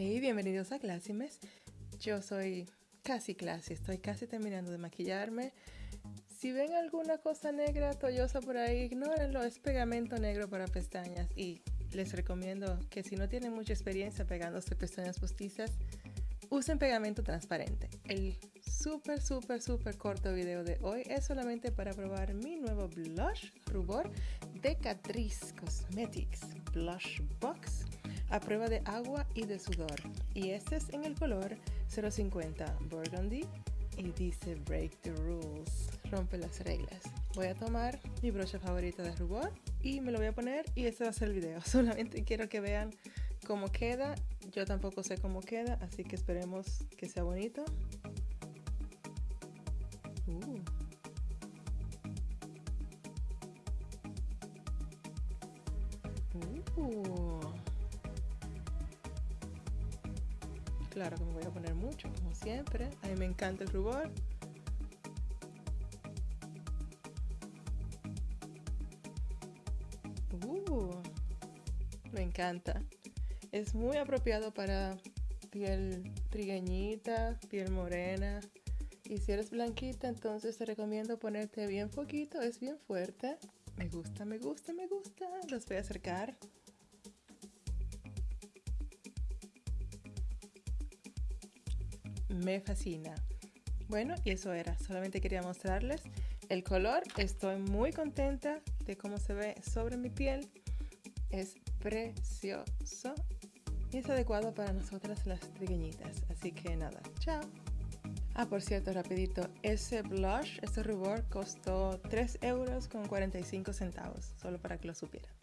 Bienvenidos a Clásimes. Yo soy casi Classy, estoy casi terminando de maquillarme. Si ven alguna cosa negra, tollosa por ahí, ignórenlo, es pegamento negro para pestañas y les recomiendo que si no tienen mucha experiencia pegándose pestañas postizas, usen pegamento transparente. El súper, súper, súper corto video de hoy es solamente para probar mi nuevo blush rubor de Catrice Cosmetics Blush Box a prueba de agua y de sudor. Y este es en el color 050 Burgundy y dice Break the Rules, rompe las reglas. Voy a tomar mi brocha favorita de rubor y me lo voy a poner y este va a ser el video. Solamente quiero que vean cómo queda. Yo tampoco sé cómo queda, así que esperemos que sea bonito. Uh. Uh. Claro que me voy a poner mucho, como siempre. A mí me encanta el rubor. Uh, me encanta. Es muy apropiado para piel trigueñita, piel morena. Y si eres blanquita, entonces te recomiendo ponerte bien poquito. Es bien fuerte. Me gusta, me gusta, me gusta. Los voy a acercar. Me fascina. Bueno, y eso era, solamente quería mostrarles el color. Estoy muy contenta de cómo se ve sobre mi piel. Es precioso y es adecuado para nosotras las trigueñitas. Así que nada, chao. Ah, por cierto, rapidito, ese blush, ese rubor costó 3 euros con 45 centavos, solo para que lo supieran.